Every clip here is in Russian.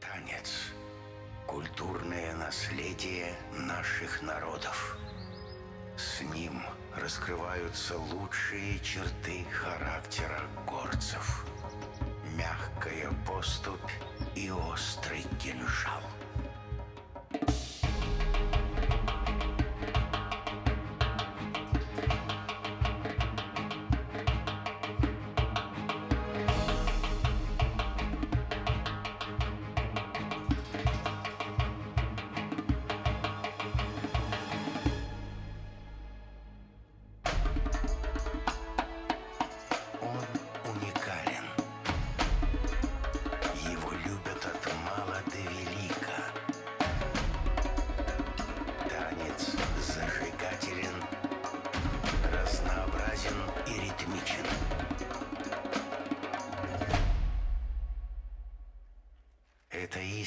Танец – культурное наследие наших народов. С ним раскрываются лучшие черты характера горцев. Мягкая поступь и острый кинжал –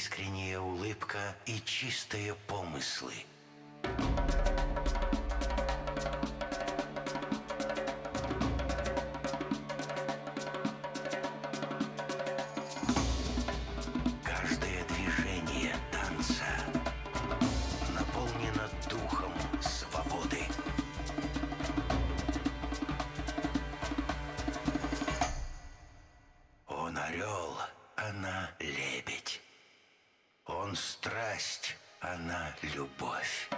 искренняя улыбка и чистые помыслы. Каждое движение танца наполнено духом свободы. Он орел, она лебедь. Он страсть, она любовь.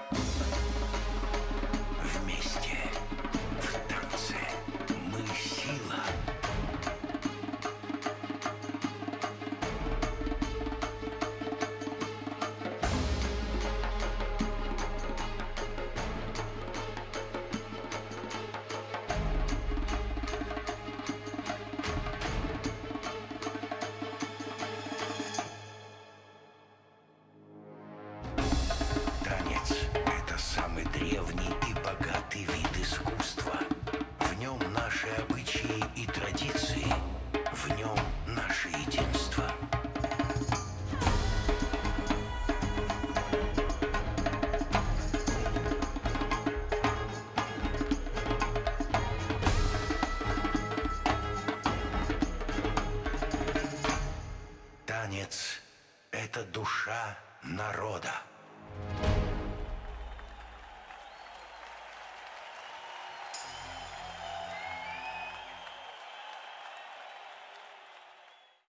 Древний и богатый вид искусства. В нем наши обычаи и традиции, в нем наше единство. Танец – это душа народа.